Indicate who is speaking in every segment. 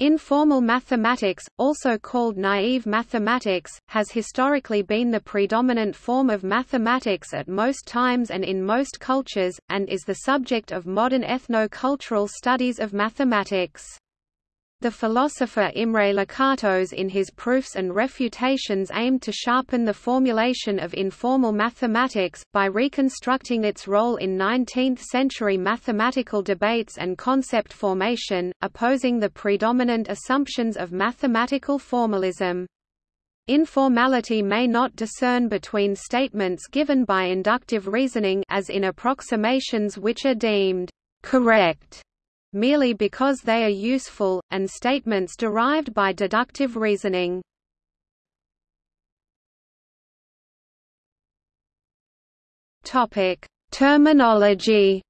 Speaker 1: Informal mathematics, also called naive mathematics, has historically been the predominant form of mathematics at most times and in most cultures, and is the subject of modern ethno-cultural studies of mathematics. The philosopher Imre Lakatos in his Proofs and Refutations aimed to sharpen the formulation of informal mathematics, by reconstructing its role in 19th-century mathematical debates and concept formation, opposing the predominant assumptions of mathematical formalism. Informality may not discern between statements given by inductive reasoning as in approximations which are deemed correct merely because they are useful, and statements derived by deductive reasoning. Topic: Terminology.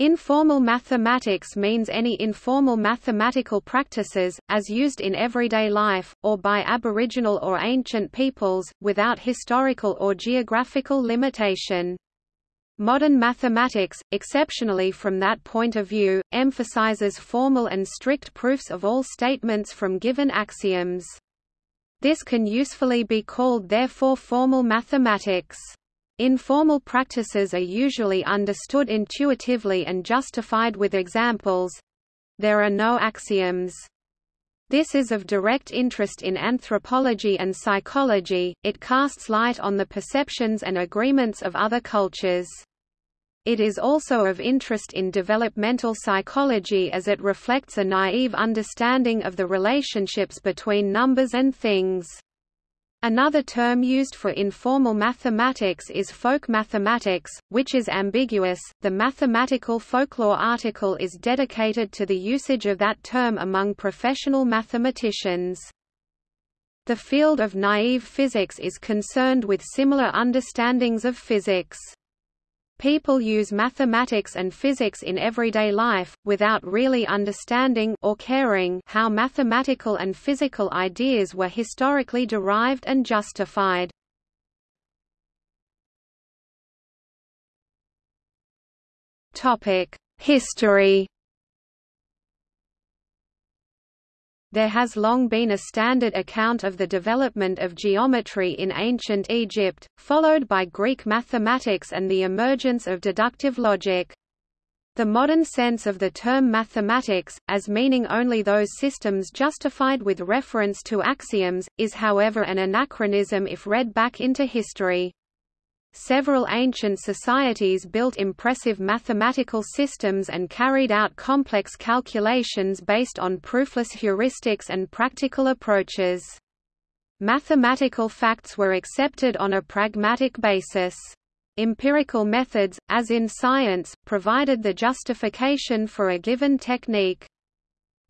Speaker 1: Informal mathematics means any informal mathematical practices, as used in everyday life, or by Aboriginal or ancient peoples, without historical or geographical limitation. Modern mathematics, exceptionally from that point of view, emphasizes formal and strict proofs of all statements from given axioms. This can usefully be called therefore formal mathematics. Informal practices are usually understood intuitively and justified with examples. There are no axioms. This is of direct interest in anthropology and psychology, it casts light on the perceptions and agreements of other cultures. It is also of interest in developmental psychology as it reflects a naive understanding of the relationships between numbers and things. Another term used for informal mathematics is folk mathematics, which is ambiguous. The mathematical folklore article is dedicated to the usage of that term among professional mathematicians. The field of naive physics is concerned with similar understandings of physics. People use mathematics and physics in everyday life, without really understanding or caring how mathematical and physical ideas were historically derived and justified. History There has long been a standard account of the development of geometry in ancient Egypt, followed by Greek mathematics and the emergence of deductive logic. The modern sense of the term mathematics, as meaning only those systems justified with reference to axioms, is however an anachronism if read back into history. Several ancient societies built impressive mathematical systems and carried out complex calculations based on proofless heuristics and practical approaches. Mathematical facts were accepted on a pragmatic basis. Empirical methods, as in science, provided the justification for a given technique.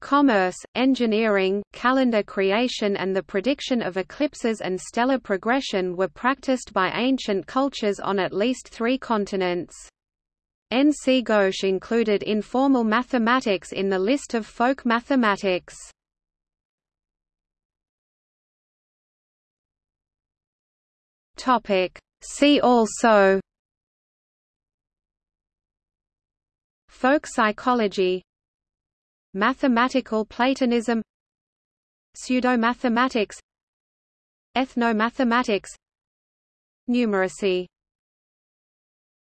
Speaker 1: Commerce, engineering, calendar creation and the prediction of eclipses and stellar progression were practiced by ancient cultures on at least three continents. N. C. Ghosh included informal mathematics in the list of folk mathematics. See also Folk psychology Mathematical Platonism Pseudomathematics Ethnomathematics Numeracy